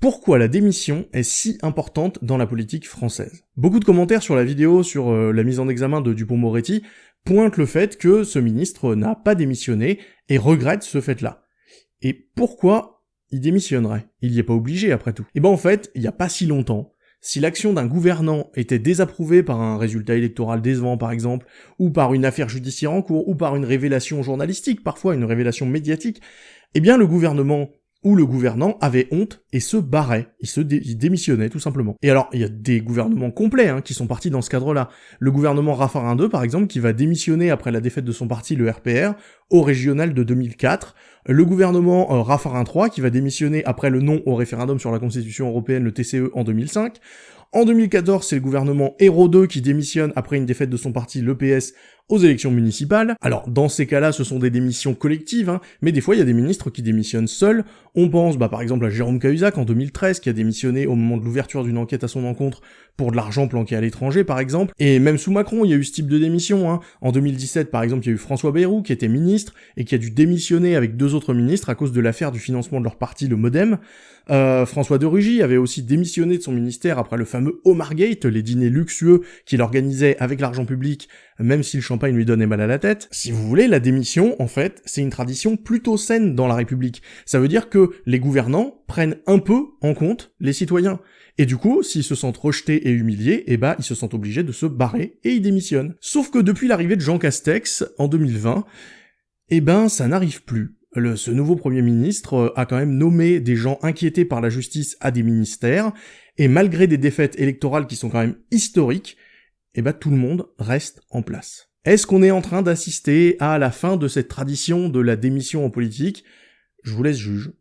Pourquoi la démission est si importante dans la politique française? Beaucoup de commentaires sur la vidéo sur euh, la mise en examen de Dupont-Moretti pointent le fait que ce ministre n'a pas démissionné et regrette ce fait-là. Et pourquoi il démissionnerait? Il n'y est pas obligé après tout. Et eh ben en fait, il n'y a pas si longtemps, si l'action d'un gouvernant était désapprouvée par un résultat électoral décevant par exemple, ou par une affaire judiciaire en cours, ou par une révélation journalistique, parfois une révélation médiatique, eh bien le gouvernement où le gouvernant avait honte et se barrait, il se démissionnait tout simplement. Et alors, il y a des gouvernements complets hein, qui sont partis dans ce cadre-là. Le gouvernement Raffarin II, par exemple, qui va démissionner après la défaite de son parti, le RPR, au régional de 2004. Le gouvernement euh, Raffarin III, qui va démissionner après le non au référendum sur la Constitution européenne, le TCE, en 2005. En 2014, c'est le gouvernement Hérault II qui démissionne après une défaite de son parti, l'EPS, aux élections municipales. Alors, dans ces cas-là, ce sont des démissions collectives, hein, mais des fois, il y a des ministres qui démissionnent seuls. On pense, bah, par exemple, à Jérôme Cahuzac en 2013, qui a démissionné au moment de l'ouverture d'une enquête à son encontre pour de l'argent planqué à l'étranger, par exemple. Et même sous Macron, il y a eu ce type de démission. Hein. En 2017, par exemple, il y a eu François Bayrou, qui était ministre, et qui a dû démissionner avec deux autres ministres à cause de l'affaire du financement de leur parti, le Modem. Euh, François de Rugy avait aussi démissionné de son ministère après le fameux Gate, les dîners luxueux qu'il organisait avec l'argent public, même si le champagne lui donnait mal à la tête. Si vous voulez, la démission, en fait, c'est une tradition plutôt saine dans la République. Ça veut dire que les gouvernants prennent un peu en compte les citoyens. Et du coup, s'ils se sentent rejetés et humiliés, eh ben, ils se sentent obligés de se barrer et ils démissionnent. Sauf que depuis l'arrivée de Jean Castex, en 2020, eh ben, ça n'arrive plus ce nouveau Premier ministre euh, a quand même nommé des gens inquiétés par la justice à des ministères, et malgré des défaites électorales qui sont quand même historiques, eh ben tout le monde reste en place. Est-ce qu'on est en train d'assister à la fin de cette tradition de la démission en politique? Je vous laisse juge.